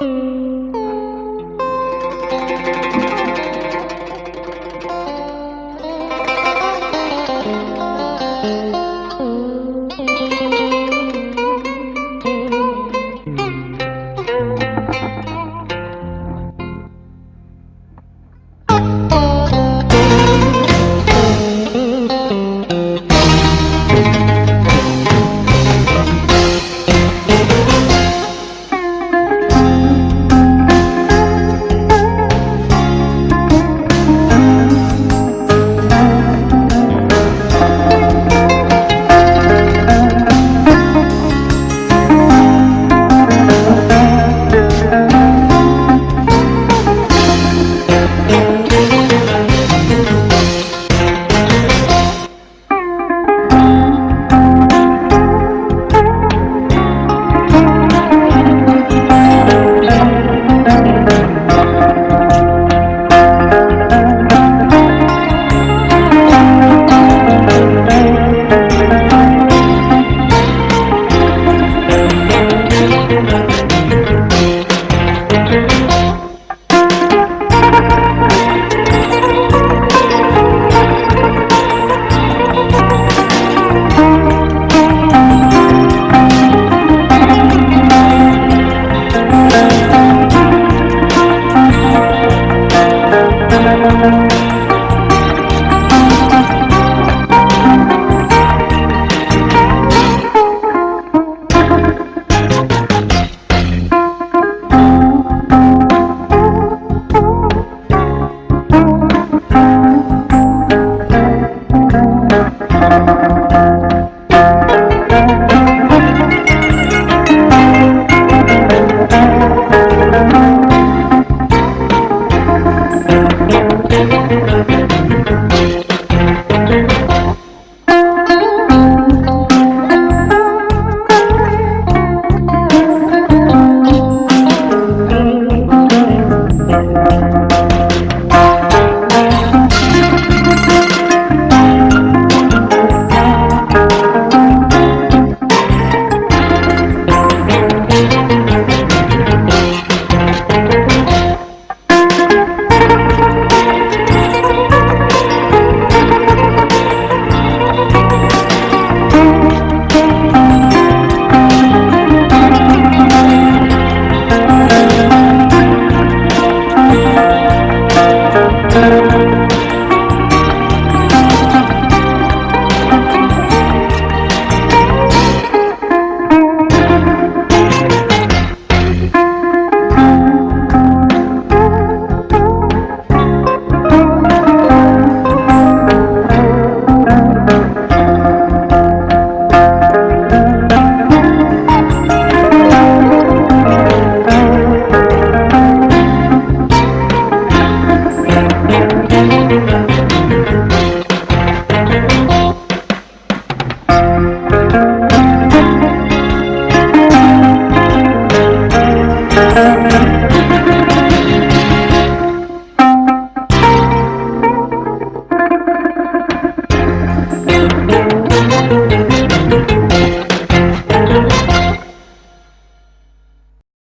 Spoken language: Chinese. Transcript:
嗯。